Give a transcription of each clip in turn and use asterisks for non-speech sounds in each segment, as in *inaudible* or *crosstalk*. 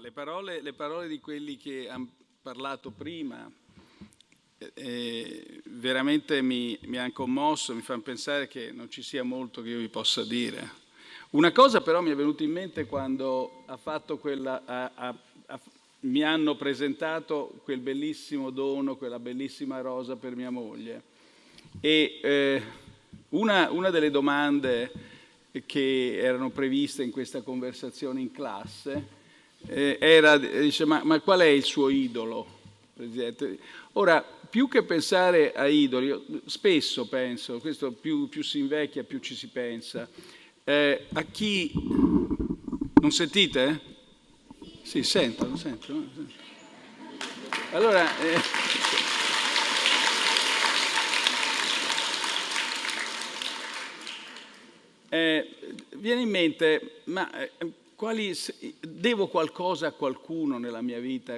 Le parole, le parole di quelli che hanno parlato prima eh, veramente mi, mi hanno commosso, mi fanno pensare che non ci sia molto che io vi possa dire. Una cosa però mi è venuta in mente quando quella, ha, ha, ha, mi hanno presentato quel bellissimo dono, quella bellissima rosa per mia moglie. E eh, una, una delle domande che erano previste in questa conversazione in classe eh, era, dice, ma, ma, qual è il suo idolo, Presidente? Ora, più che pensare a idoli, spesso penso, questo più, più si invecchia più ci si pensa, eh, a chi... Non sentite? Sì, sentono, sentono. Allora... Eh, eh, viene in mente, ma eh, quali, devo qualcosa a qualcuno nella mia vita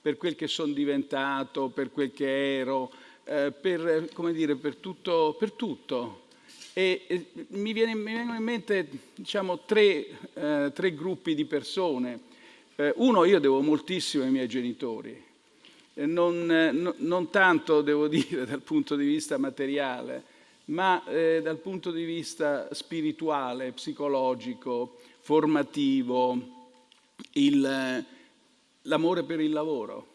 per quel che sono diventato, per quel che ero, eh, per, dire, per, tutto, per, tutto, E, e mi, vengono in mente diciamo, tre, eh, tre, gruppi di persone. Eh, uno, io devo moltissimo ai miei genitori, non, no, non, tanto, devo *laughs* dire, dal punto di vista materiale, ma eh, dal punto di vista spirituale, psicologico, formativo, l'amore per il lavoro,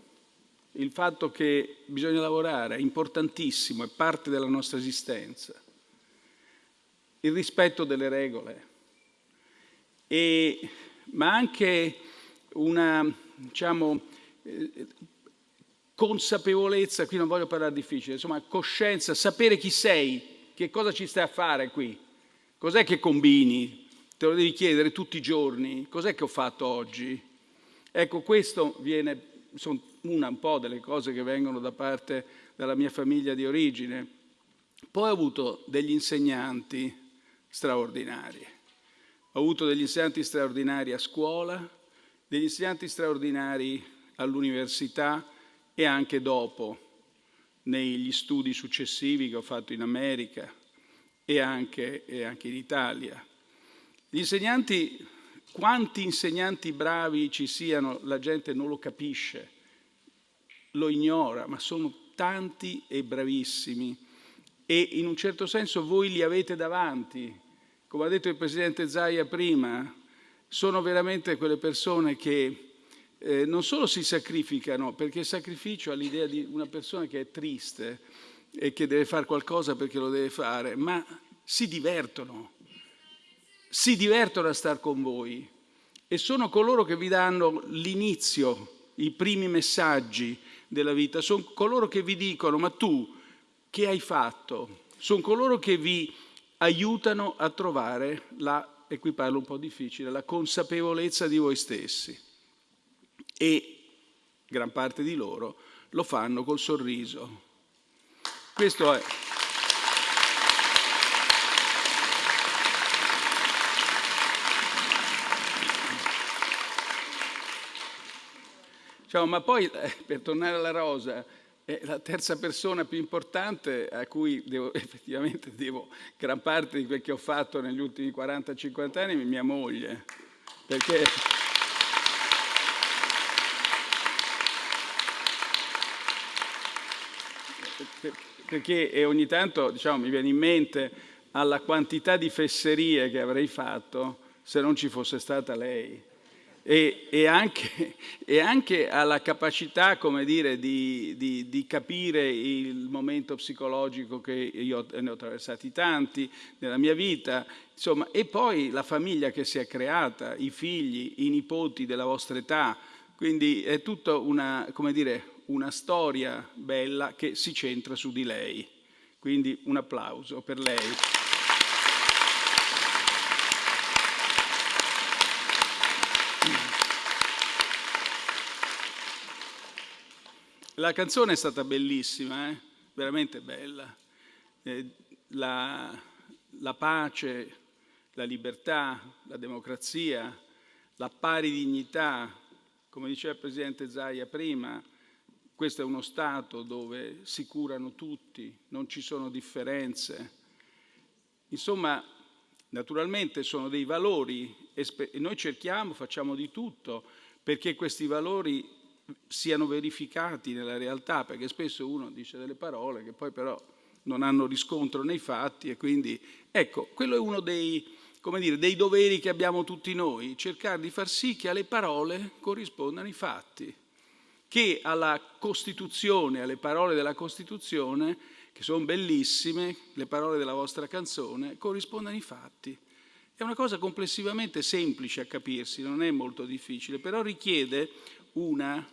il fatto che bisogna lavorare è importantissimo, è parte della nostra esistenza, il rispetto delle regole, e, ma anche una diciamo, eh, consapevolezza, qui non voglio parlare difficile, insomma coscienza, sapere chi sei, che cosa ci stai a fare qui, cos'è che combini, te lo devi chiedere tutti i giorni, cos'è che ho fatto oggi? Ecco, questo viene, sono una un po' delle cose che vengono da parte della mia famiglia di origine. Poi ho avuto degli insegnanti straordinari. Ho avuto degli insegnanti straordinari a scuola, degli insegnanti straordinari all'università e anche dopo, negli studi successivi che ho fatto in America e anche, e anche in Italia. Gli insegnanti, quanti insegnanti bravi ci siano, la gente non lo capisce, lo ignora, ma sono tanti e bravissimi e in un certo senso voi li avete davanti. Come ha detto il Presidente Zaia prima, sono veramente quelle persone che eh, non solo si sacrificano, perché il sacrificio ha l'idea di una persona che è triste e che deve fare qualcosa perché lo deve fare, ma si divertono, si divertono a star con voi e sono coloro che vi danno l'inizio, i primi messaggi della vita, sono coloro che vi dicono ma tu che hai fatto? Sono coloro che vi aiutano a trovare la, e qui parlo un po' difficile, la consapevolezza di voi stessi. E gran parte di loro lo fanno col sorriso. Questo è... Diciamo, ma poi, eh, per tornare alla rosa, è la terza persona più importante a cui devo, *laughs* effettivamente devo gran parte di quel che ho fatto negli ultimi 40-50 anni è mia moglie. Perché... perché ogni tanto diciamo, mi viene in mente alla quantità di fesserie che avrei fatto se non ci fosse stata lei e, e, anche, *laughs* e anche, alla capacità come dire, di, di, di, capire il momento psicologico che io ne ho attraversati tanti nella mia vita, insomma, e poi la famiglia che si è creata, i figli, i nipoti della vostra età, quindi è tutta una, dire, una storia bella che si centra su di lei. Quindi un applauso per lei. La canzone è stata bellissima, eh? veramente bella. Eh, la, la pace, la libertà, la democrazia, la pari dignità, come diceva il Presidente Zaia prima, questo è uno Stato dove si curano tutti, non ci sono differenze. Insomma, naturalmente sono dei valori e noi cerchiamo, facciamo di tutto perché questi valori siano verificati nella realtà, perché spesso uno dice delle parole che poi però non hanno riscontro nei fatti e quindi ecco, quello è uno dei, dire, dei doveri che abbiamo tutti noi, cercare di far sì che alle parole corrispondano i fatti, che alla Costituzione, alle parole della Costituzione, che sono bellissime, le parole della vostra canzone, corrispondano i fatti. È una cosa complessivamente semplice a capirsi, non è molto difficile, però richiede una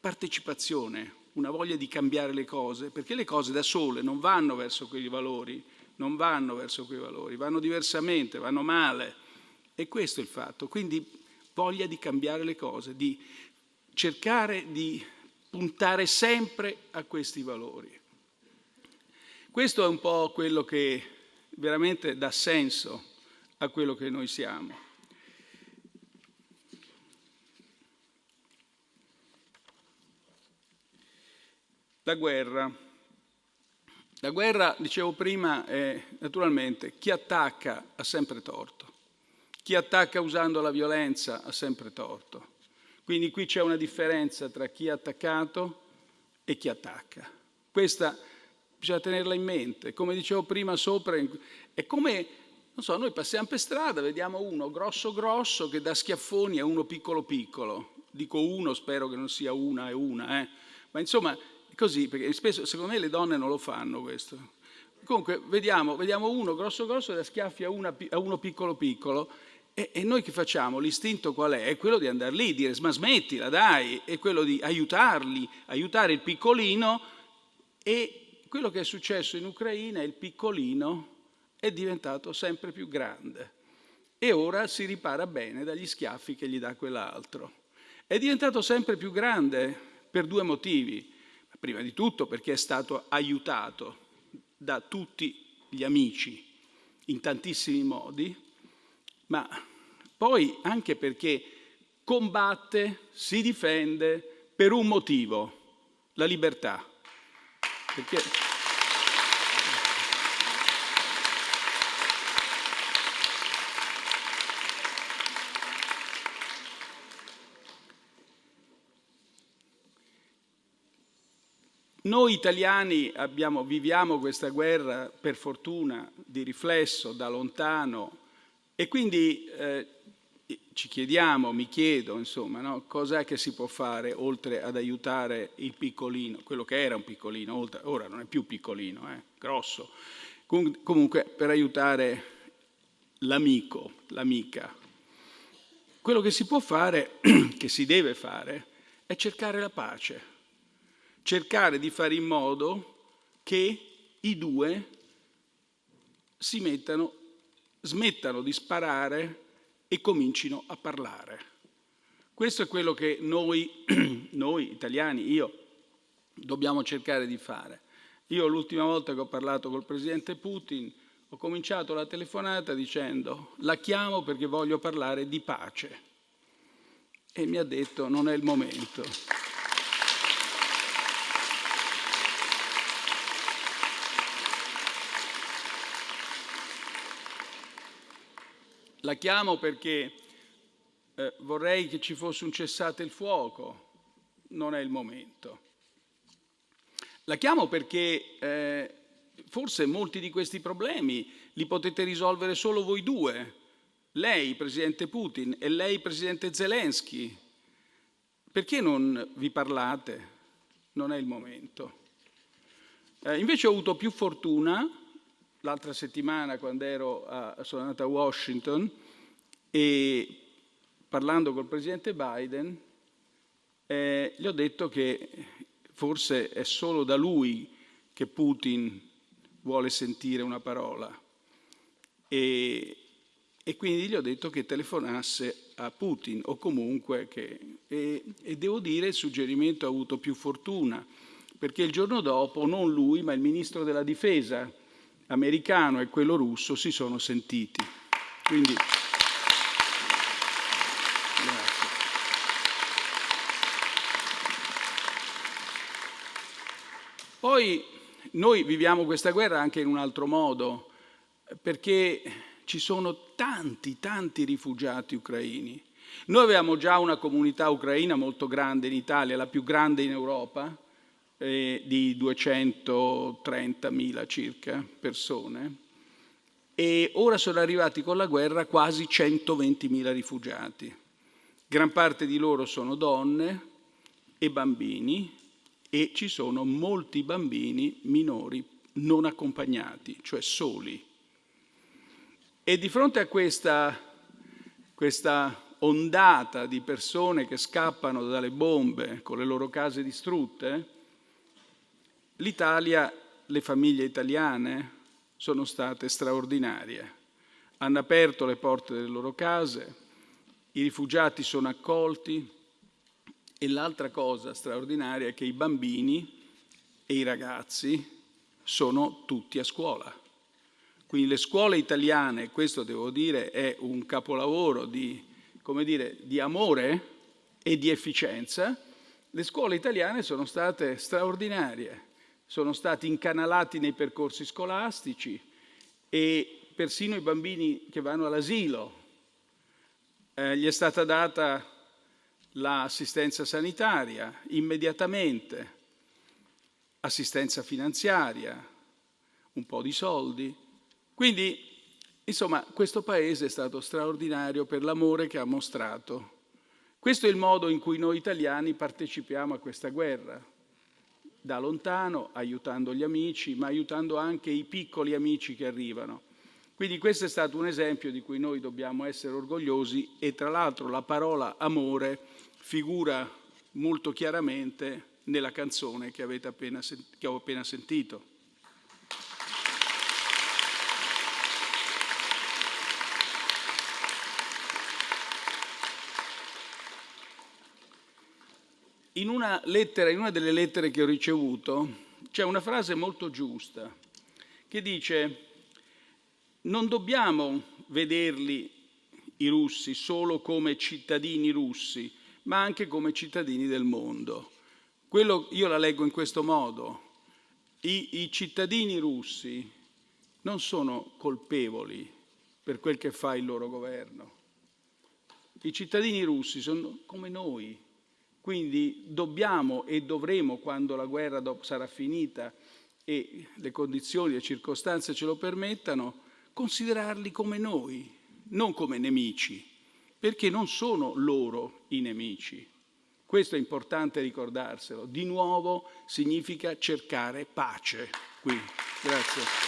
partecipazione, una voglia di cambiare le cose, perché le cose da sole non vanno verso quei valori, non vanno verso quei valori, vanno diversamente, vanno male. E questo è il fatto. Quindi voglia di cambiare le cose, di cercare di puntare sempre a questi valori. Questo è un po' quello che veramente dà senso a quello che noi siamo. La guerra. La guerra, dicevo prima, è naturalmente chi attacca ha sempre torto. Chi attacca usando la violenza ha sempre torto. Quindi qui c'è una differenza tra chi ha attaccato e chi attacca. Questa bisogna tenerla in mente. Come dicevo prima sopra, è come non so, noi passiamo per strada, vediamo uno grosso grosso che dà schiaffoni a uno piccolo piccolo. Dico uno, spero che non sia una e una, eh. ma insomma è così, perché spesso secondo me le donne non lo fanno questo. Comunque vediamo, vediamo uno grosso grosso che dà schiaffi a, una, a uno piccolo piccolo e, e, noi che facciamo? L'istinto qual è? È quello di andare lì, dire ma smettila dai, è quello di aiutarli, aiutare il piccolino e quello che è successo in Ucraina è il piccolino è diventato sempre più grande e ora si ripara bene dagli schiaffi che gli dà quell'altro. È diventato sempre più grande per due motivi. Prima di tutto perché è stato aiutato da tutti gli amici in tantissimi modi, ma poi anche perché combatte, si difende per un motivo, la libertà. Perché Noi italiani abbiamo, viviamo questa guerra per fortuna di riflesso da lontano e quindi eh, ci chiediamo, mi chiedo, insomma, no, cos'è che si può fare oltre ad aiutare il piccolino, quello che era un piccolino, oltre, ora non è più piccolino, è eh, grosso, Com comunque per aiutare l'amico, l'amica. Quello che si può fare, *clears throat* che si deve fare, è cercare la pace cercare di fare in modo che i due si mettano, smettano di sparare e comincino a parlare. Questo è quello che noi, *clears throat* noi italiani, io, dobbiamo cercare di fare. Io l'ultima volta che ho parlato col presidente Putin ho cominciato la telefonata dicendo la chiamo perché voglio parlare di pace e mi ha detto non è il momento. La chiamo perché eh, vorrei che ci fosse un cessate il fuoco, non è il momento. La chiamo perché eh, forse molti di questi problemi li potete risolvere solo voi due, lei, Presidente Putin, e lei, Presidente Zelensky. Perché non vi parlate? Non è il momento. Eh, invece ho avuto più fortuna l'altra settimana quando ero a, sono andato a Washington e parlando col presidente Biden eh, gli ho detto che forse è solo da lui che Putin vuole sentire una parola. E, e quindi gli ho detto che telefonasse a Putin o comunque che... E, e devo dire il suggerimento ha avuto più fortuna perché il giorno dopo non lui ma il ministro della difesa americano e quello russo si sono sentiti. Quindi, Poi noi viviamo questa guerra anche in un altro modo, perché ci sono tanti, tanti rifugiati ucraini Noi avevamo già una comunità ucraina molto grande in Italia, la più grande in Europa, eh, di 230.000 circa persone, e ora sono arrivati con la guerra quasi 120.000 rifugiati. Gran parte di loro sono donne e bambini e ci sono molti bambini minori non accompagnati, cioè soli. E di fronte a questa, questa ondata di persone che scappano dalle bombe con le loro case distrutte, l'Italia, le famiglie italiane sono state straordinarie. Hanno aperto le porte delle loro case, i rifugiati sono accolti e l'altra cosa straordinaria è che i bambini e i ragazzi sono tutti a scuola. Quindi le scuole italiane, questo devo dire, è un capolavoro di, dire, di amore e di efficienza. Le scuole italiane sono state straordinarie, sono stati incanalati nei percorsi scolastici e persino i bambini che vanno all'asilo eh, gli è stata data l'assistenza sanitaria immediatamente assistenza finanziaria, un po' di soldi. Quindi, insomma, questo Paese è stato straordinario per l'amore che ha mostrato. Questo è il modo in cui noi italiani partecipiamo a questa guerra, da lontano, aiutando gli amici, ma aiutando anche i piccoli amici che arrivano. Quindi questo è stato un esempio di cui noi dobbiamo essere orgogliosi e tra l'altro la parola amore figura molto chiaramente nella canzone che, appena, che ho appena sentito. In una, lettera, in una delle lettere che ho ricevuto c'è una frase molto giusta che dice non dobbiamo vederli i russi solo come cittadini russi, ma anche come cittadini del mondo. Quello, io la leggo in questo modo. I, I cittadini russi non sono colpevoli per quel che fa il loro governo. I cittadini russi sono come noi, quindi dobbiamo e dovremo, quando la guerra sarà finita e le condizioni e le circostanze ce lo permettano, considerarli come noi, non come nemici, perché non sono loro i nemici. Questo è importante ricordarselo. Di nuovo significa cercare pace qui. Grazie.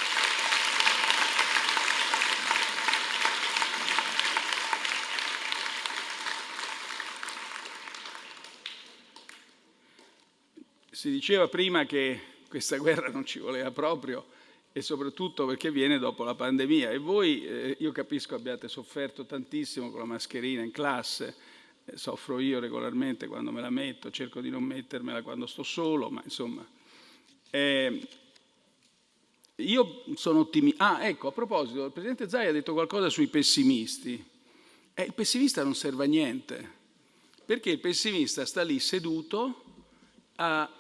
Si diceva prima che questa *laughs* guerra non ci voleva proprio e soprattutto perché viene dopo la pandemia e voi, eh, io capisco, abbiate sofferto tantissimo con la mascherina in classe, soffro io regolarmente quando me la metto, cerco di non mettermela quando sto solo, ma insomma... Eh, io sono ottimista. Ah, ecco, a proposito, il Presidente Zai ha detto qualcosa sui pessimisti. Eh, il pessimista non serve a niente, perché il pessimista sta lì seduto a,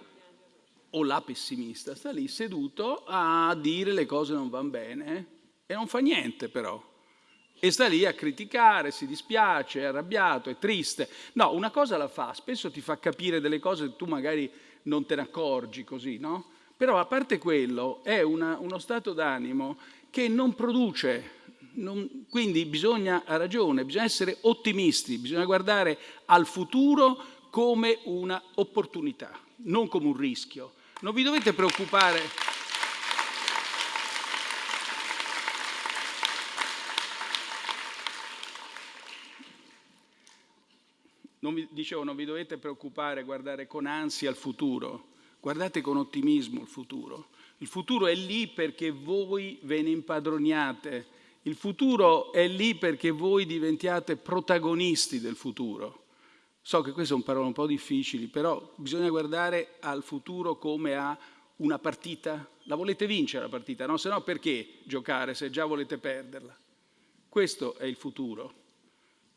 o la pessimista sta lì seduto a dire le cose non vanno bene e non fa niente però e sta lì a criticare, si dispiace, è arrabbiato, è triste. No, una cosa la fa, spesso ti fa capire delle cose che tu magari non te ne accorgi così, no? Però a parte quello è una, uno stato d'animo che non produce, non, quindi bisogna, ha ragione, bisogna essere ottimisti, bisogna guardare al futuro come una opportunità, non come un rischio. Non vi dovete preoccupare Non vi, dicevo, non vi dovete preoccupare, guardare con ansia al futuro, guardate con ottimismo il futuro. Il futuro è lì perché voi ve ne impadroniate, il futuro è lì perché voi diventiate protagonisti del futuro. So che queste sono parole un po' difficili, però bisogna guardare al futuro come a una partita. La volete vincere la partita, no? Se no perché giocare se già volete perderla? Questo è il futuro.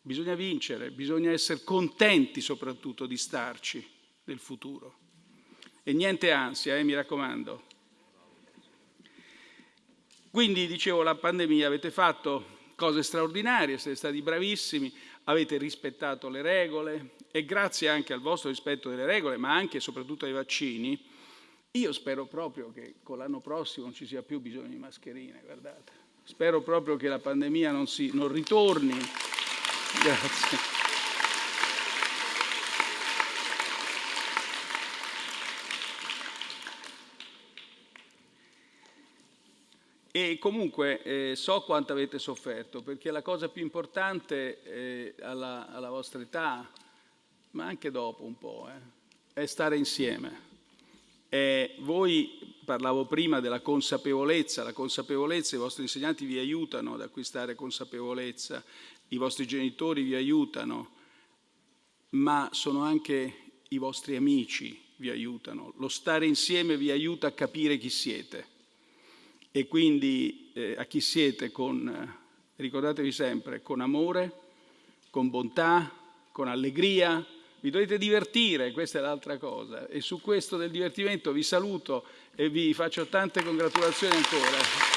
Bisogna vincere, bisogna essere contenti soprattutto di starci nel futuro. E niente ansia, eh, mi raccomando. Quindi, dicevo, la pandemia avete fatto cose straordinarie, siete stati bravissimi, avete rispettato le regole e grazie anche al vostro rispetto delle regole, ma anche e soprattutto ai vaccini, io spero proprio che con l'anno prossimo non ci sia più bisogno di mascherine, guardate. Spero proprio che la pandemia non, si, non ritorni. Grazie. E comunque eh, so quanto avete sofferto, perché la cosa più importante eh, alla, alla, vostra età, ma anche dopo un po', eh, è stare insieme. E voi, parlavo prima della consapevolezza, la consapevolezza, i vostri insegnanti vi aiutano ad acquistare consapevolezza, i vostri genitori vi aiutano, ma sono anche i vostri amici vi aiutano. Lo stare insieme vi aiuta a capire chi siete e quindi eh, a chi siete con, eh, ricordatevi sempre, con amore, con bontà, con allegria, vi dovete divertire, questa è l'altra cosa. E su questo del divertimento vi saluto e vi faccio tante congratulazioni ancora.